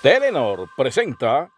Telenor presenta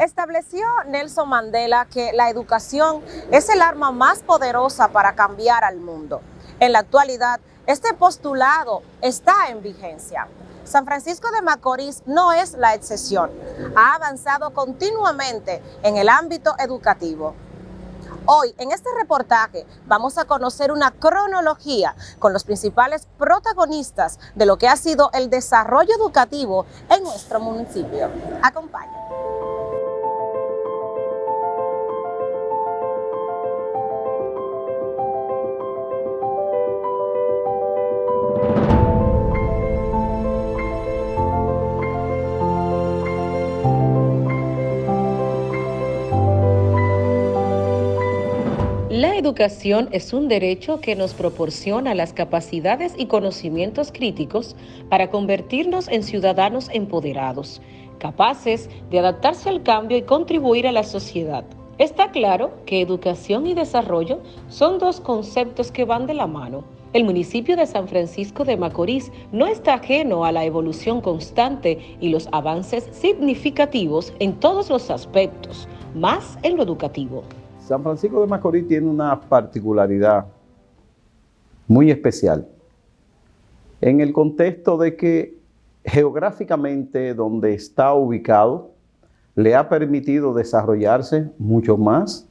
Estableció Nelson Mandela que la educación es el arma más poderosa para cambiar al mundo. En la actualidad, este postulado está en vigencia. San Francisco de Macorís no es la excepción. Ha avanzado continuamente en el ámbito educativo. Hoy, en este reportaje, vamos a conocer una cronología con los principales protagonistas de lo que ha sido el desarrollo educativo en nuestro municipio. Acompáñanos. Educación es un derecho que nos proporciona las capacidades y conocimientos críticos para convertirnos en ciudadanos empoderados, capaces de adaptarse al cambio y contribuir a la sociedad. Está claro que educación y desarrollo son dos conceptos que van de la mano. El municipio de San Francisco de Macorís no está ajeno a la evolución constante y los avances significativos en todos los aspectos, más en lo educativo. San Francisco de Macorís tiene una particularidad muy especial en el contexto de que geográficamente donde está ubicado le ha permitido desarrollarse mucho más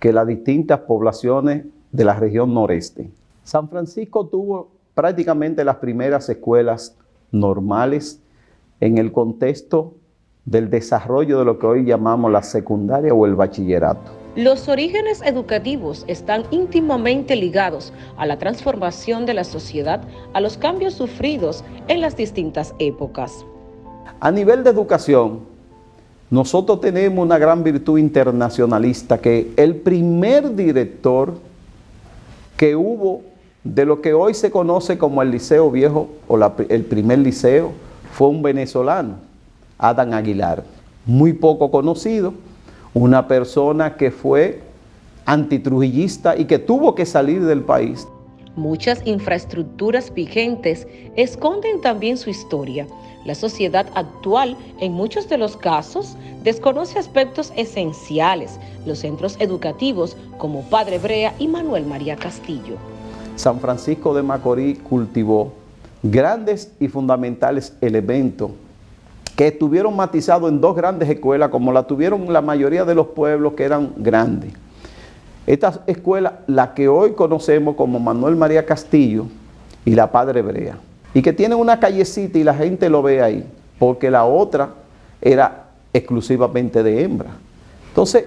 que las distintas poblaciones de la región noreste. San Francisco tuvo prácticamente las primeras escuelas normales en el contexto del desarrollo de lo que hoy llamamos la secundaria o el bachillerato. Los orígenes educativos están íntimamente ligados a la transformación de la sociedad, a los cambios sufridos en las distintas épocas. A nivel de educación, nosotros tenemos una gran virtud internacionalista que el primer director que hubo de lo que hoy se conoce como el Liceo Viejo o el primer liceo fue un venezolano, Adán Aguilar, muy poco conocido, una persona que fue antitrujillista y que tuvo que salir del país. Muchas infraestructuras vigentes esconden también su historia. La sociedad actual, en muchos de los casos, desconoce aspectos esenciales, los centros educativos como Padre Brea y Manuel María Castillo. San Francisco de Macorís cultivó grandes y fundamentales elementos que estuvieron matizados en dos grandes escuelas, como la tuvieron la mayoría de los pueblos que eran grandes. Esta escuela, la que hoy conocemos como Manuel María Castillo y la Padre Brea, y que tiene una callecita y la gente lo ve ahí, porque la otra era exclusivamente de hembra. Entonces,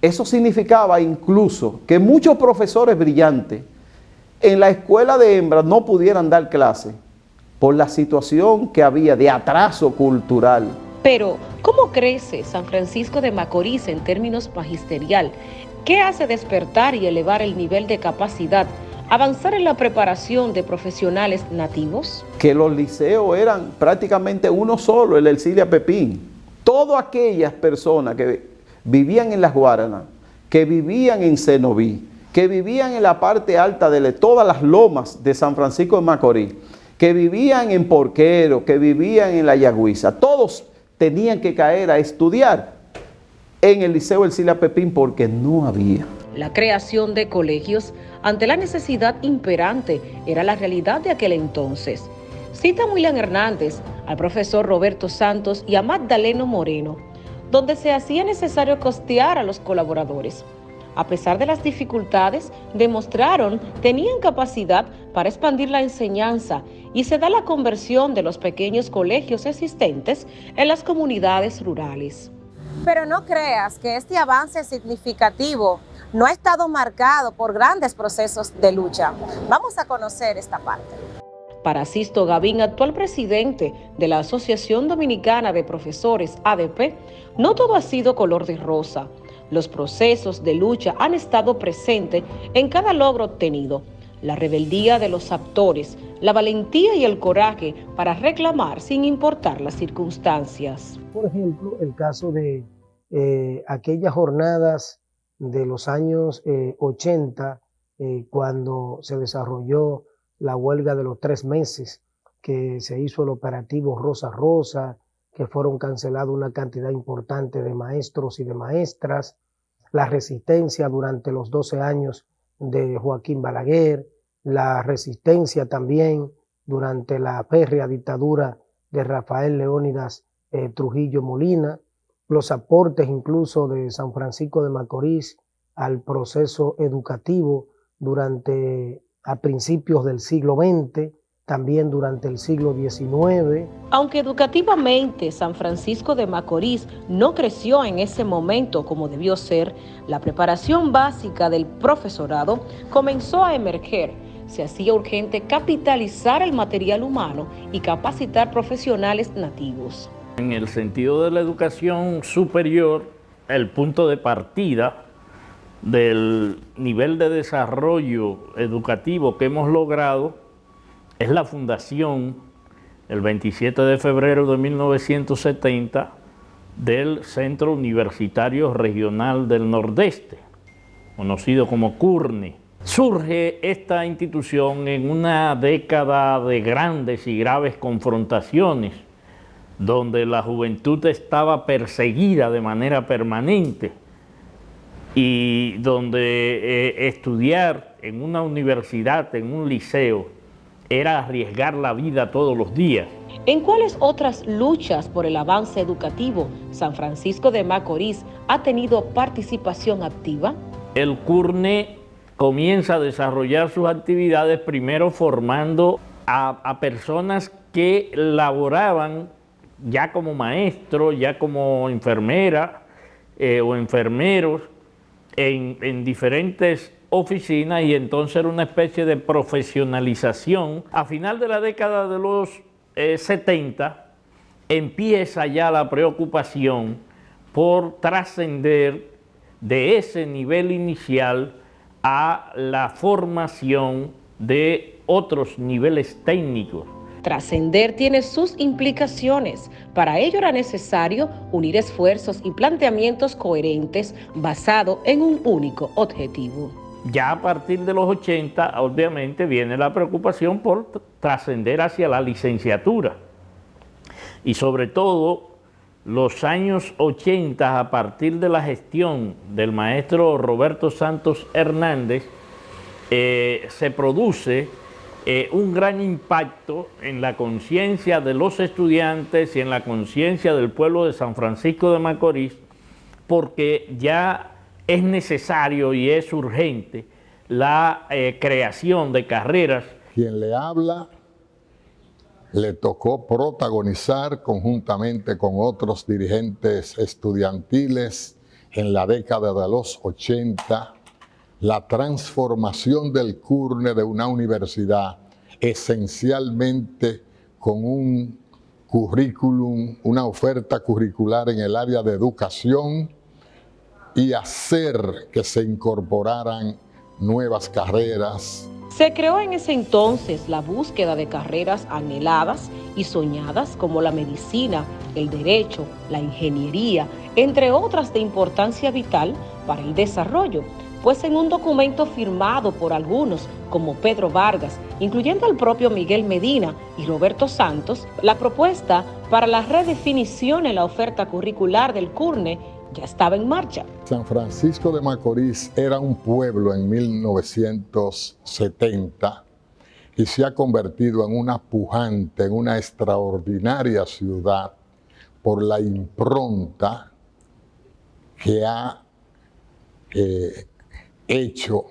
eso significaba incluso que muchos profesores brillantes en la escuela de hembras no pudieran dar clase por la situación que había de atraso cultural. Pero, ¿cómo crece San Francisco de Macorís en términos magisterial? ¿Qué hace despertar y elevar el nivel de capacidad? ¿Avanzar en la preparación de profesionales nativos? Que los liceos eran prácticamente uno solo, el Elcilia Pepín. Todas aquellas personas que vivían en las Guaranas, que vivían en Cenoví, que vivían en la parte alta de todas las lomas de San Francisco de Macorís, que vivían en Porquero, que vivían en La Yagüiza, todos tenían que caer a estudiar en el Liceo El Sila Pepín porque no había. La creación de colegios ante la necesidad imperante era la realidad de aquel entonces. Cita William Hernández, al profesor Roberto Santos y a Magdaleno Moreno, donde se hacía necesario costear a los colaboradores a pesar de las dificultades, demostraron tenían capacidad para expandir la enseñanza y se da la conversión de los pequeños colegios existentes en las comunidades rurales. Pero no creas que este avance significativo no ha estado marcado por grandes procesos de lucha. Vamos a conocer esta parte. Para Sisto Gavín, actual presidente de la Asociación Dominicana de Profesores ADP, no todo ha sido color de rosa Los procesos de lucha han estado presentes en cada logro obtenido. La rebeldía de los actores, la valentía y el coraje para reclamar sin importar las circunstancias. Por ejemplo, el caso de eh, aquellas jornadas de los años 80, eh, eh, cuando se desarrolló la huelga de los tres meses, que se hizo el operativo Rosa Rosa, que fueron cancelados una cantidad importante de maestros y de maestras, la resistencia durante los 12 años de Joaquín Balaguer, la resistencia también durante la férrea dictadura de Rafael Leónidas eh, Trujillo Molina, los aportes incluso de San Francisco de Macorís al proceso educativo durante a principios del siglo XX, también durante el siglo XIX. Aunque educativamente San Francisco de Macorís no creció en ese momento como debió ser, la preparación básica del profesorado comenzó a emerger. Se hacía urgente capitalizar el material humano y capacitar profesionales nativos. En el sentido de la educación superior, el punto de partida del nivel de desarrollo educativo que hemos logrado es la fundación el 27 de febrero de 1970 del Centro Universitario Regional del Nordeste, conocido como CURNE. Surge esta institución en una década de grandes y graves confrontaciones, donde la juventud estaba perseguida de manera permanente y donde eh, estudiar en una universidad, en un liceo, era arriesgar la vida todos los días. ¿En cuáles otras luchas por el avance educativo San Francisco de Macorís ha tenido participación activa? El CURNE comienza a desarrollar sus actividades primero formando a, personas que laboraban ya como maestros, ya como enfermera eh, o enfermeros en, en diferentes oficinas y entonces era una especie de profesionalización. A final de la década de los 70 eh, empieza ya la preocupación por trascender de ese nivel inicial a la formación de otros niveles técnicos. Trascender tiene sus implicaciones. Para ello era necesario unir esfuerzos y planteamientos coherentes basados en un único objetivo. Ya a partir de los 80, obviamente, viene la preocupación por trascender hacia la licenciatura. Y sobre todo, los años 80, a partir de la gestión del maestro Roberto Santos Hernández, eh, se produce eh, un gran impacto en la conciencia de los estudiantes y en la conciencia del pueblo de San Francisco de Macorís, porque ya es necesario y es urgente la eh, creación de carreras. Quien le habla le tocó protagonizar conjuntamente con otros dirigentes estudiantiles en la década de los 80 la transformación del CURNE de una universidad esencialmente con un currículum, una oferta curricular en el área de educación, y hacer que se incorporaran nuevas carreras. Se creó en ese entonces la búsqueda de carreras anheladas y soñadas como la medicina, el derecho, la ingeniería, entre otras de importancia vital para el desarrollo, pues en un documento firmado por algunos como Pedro Vargas, incluyendo al propio Miguel Medina y Roberto Santos, la propuesta para la redefinición en la oferta curricular del CURNE ya estaba en marcha. San Francisco de Macorís era un pueblo en 1970 y se ha convertido en una pujante, en una extraordinaria ciudad por la impronta que ha eh, hecho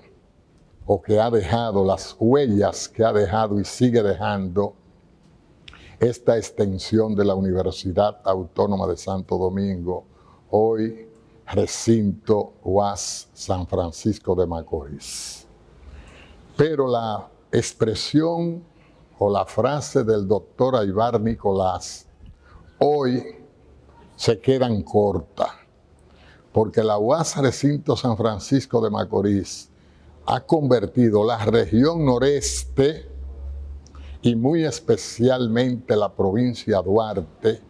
o que ha dejado, las huellas que ha dejado y sigue dejando esta extensión de la Universidad Autónoma de Santo Domingo, hoy recinto UAS San Francisco de Macorís. Pero la expresión o la frase del doctor Aybar Nicolás hoy se quedan cortas, porque la UAS Recinto San Francisco de Macorís ha convertido la región noreste y muy especialmente la provincia Duarte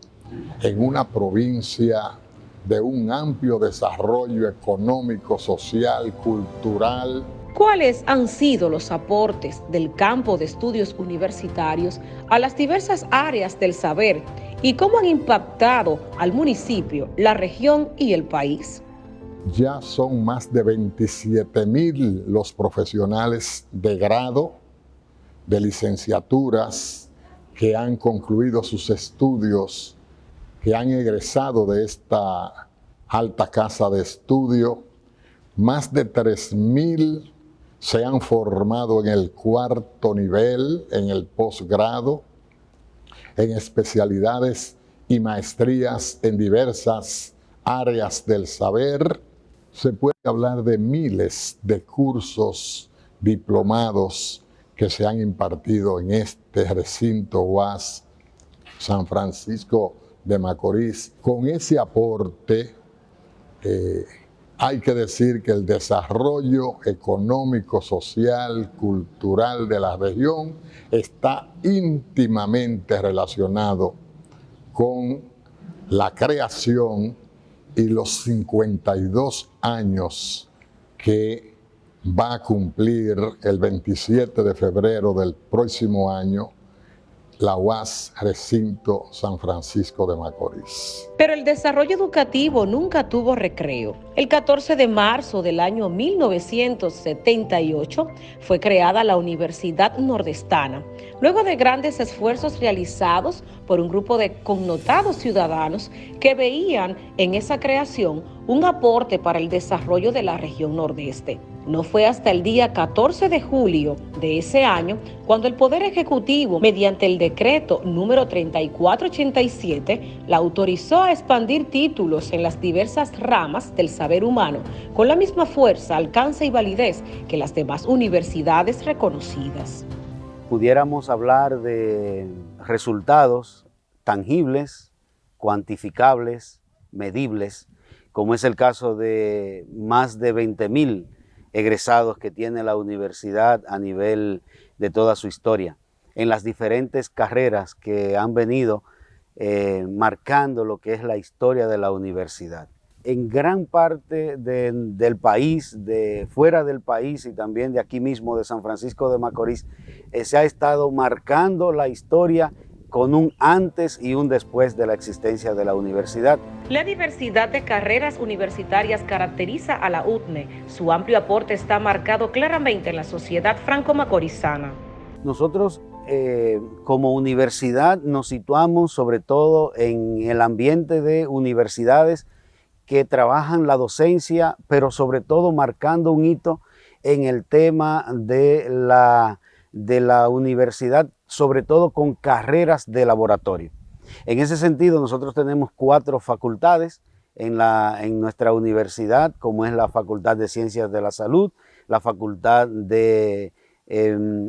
en una provincia de un amplio desarrollo económico, social, cultural. ¿Cuáles han sido los aportes del campo de estudios universitarios a las diversas áreas del saber y cómo han impactado al municipio, la región y el país? Ya son más de 27 mil los profesionales de grado, de licenciaturas, que han concluido sus estudios que han egresado de esta alta casa de estudio. Más de 3.000 se han formado en el cuarto nivel, en el posgrado, en especialidades y maestrías en diversas áreas del saber. Se puede hablar de miles de cursos diplomados que se han impartido en este recinto UAS San Francisco de Macorís. Con ese aporte, eh, hay que decir que el desarrollo económico, social, cultural de la región está íntimamente relacionado con la creación y los 52 años que va a cumplir el 27 de febrero del próximo año la UAS Recinto San Francisco de Macorís. Pero el desarrollo educativo nunca tuvo recreo. El 14 de marzo del año 1978 fue creada la Universidad Nordestana, luego de grandes esfuerzos realizados por un grupo de connotados ciudadanos que veían en esa creación un aporte para el desarrollo de la región nordeste. No fue hasta el día 14 de julio de ese año cuando el Poder Ejecutivo, mediante el decreto número 3487, la autorizó a expandir títulos en las diversas ramas del saber humano con la misma fuerza, alcance y validez que las demás universidades reconocidas. Pudiéramos hablar de resultados tangibles, cuantificables, medibles, como es el caso de más de 20 mil egresados que tiene la universidad a nivel de toda su historia, en las diferentes carreras que han venido eh, marcando lo que es la historia de la universidad. En gran parte del país, de fuera del país y también de aquí mismo, de San Francisco de Macorís, eh, se ha estado marcando la historia con un antes y un después de la existencia de la universidad. La diversidad de carreras universitarias caracteriza a la UTNE. Su amplio aporte está marcado claramente en la sociedad franco-macorizana. Nosotros eh, como universidad nos situamos sobre todo en el ambiente de universidades que trabajan la docencia, pero sobre todo marcando un hito en el tema de la, de la universidad sobre todo con carreras de laboratorio. En ese sentido, nosotros tenemos cuatro facultades en, la, en nuestra universidad, como es la Facultad de Ciencias de la Salud, la Facultad de, em,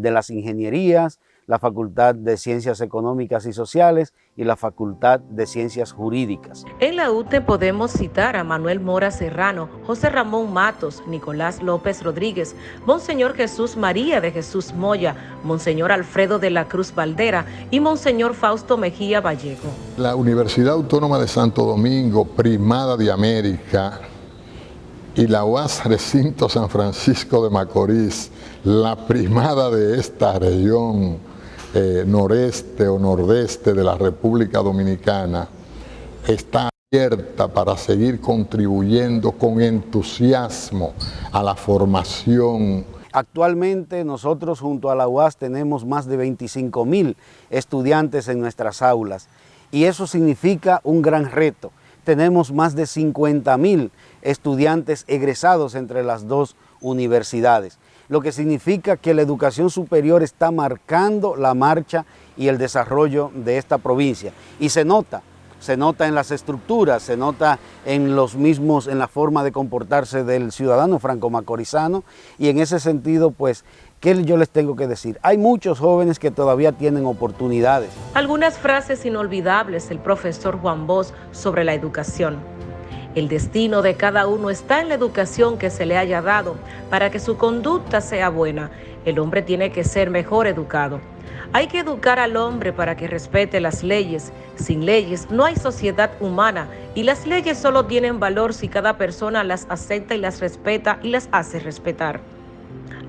de las Ingenierías, la Facultad de Ciencias Económicas y Sociales y la Facultad de Ciencias Jurídicas. En la UTE podemos citar a Manuel Mora Serrano, José Ramón Matos, Nicolás López Rodríguez, Monseñor Jesús María de Jesús Moya, Monseñor Alfredo de la Cruz Valdera y Monseñor Fausto Mejía Vallejo. La Universidad Autónoma de Santo Domingo, primada de América, y la UAS Recinto San Francisco de Macorís, la primada de esta región, eh, noreste o nordeste de la República Dominicana está abierta para seguir contribuyendo con entusiasmo a la formación. Actualmente nosotros junto a la UAS tenemos más de 25 mil estudiantes en nuestras aulas y eso significa un gran reto. Tenemos más de 50 mil estudiantes egresados entre las dos universidades lo que significa que la educación superior está marcando la marcha y el desarrollo de esta provincia. Y se nota, se nota en las estructuras, se nota en los mismos, en la forma de comportarse del ciudadano franco-macorizano y en ese sentido, pues, ¿qué yo les tengo que decir? Hay muchos jóvenes que todavía tienen oportunidades. Algunas frases inolvidables del profesor Juan Bosch sobre la educación. El destino de cada uno está en la educación que se le haya dado para que su conducta sea buena. El hombre tiene que ser mejor educado. Hay que educar al hombre para que respete las leyes. Sin leyes no hay sociedad humana y las leyes solo tienen valor si cada persona las acepta y las respeta y las hace respetar.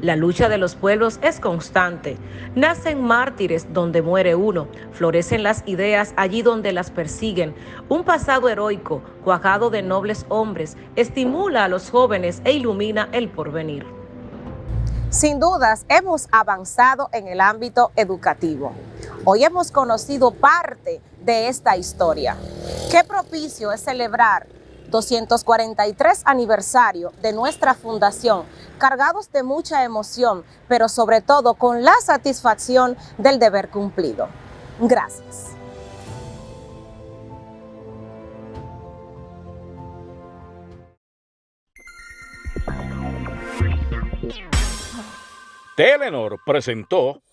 La lucha de los pueblos es constante. Nacen mártires donde muere uno, florecen las ideas allí donde las persiguen. Un pasado heroico, cuajado de nobles hombres, estimula a los jóvenes e ilumina el porvenir. Sin dudas, hemos avanzado en el ámbito educativo. Hoy hemos conocido parte de esta historia. Qué propicio es celebrar 243 aniversario de nuestra fundación, cargados de mucha emoción, pero sobre todo con la satisfacción del deber cumplido. Gracias. Telenor presentó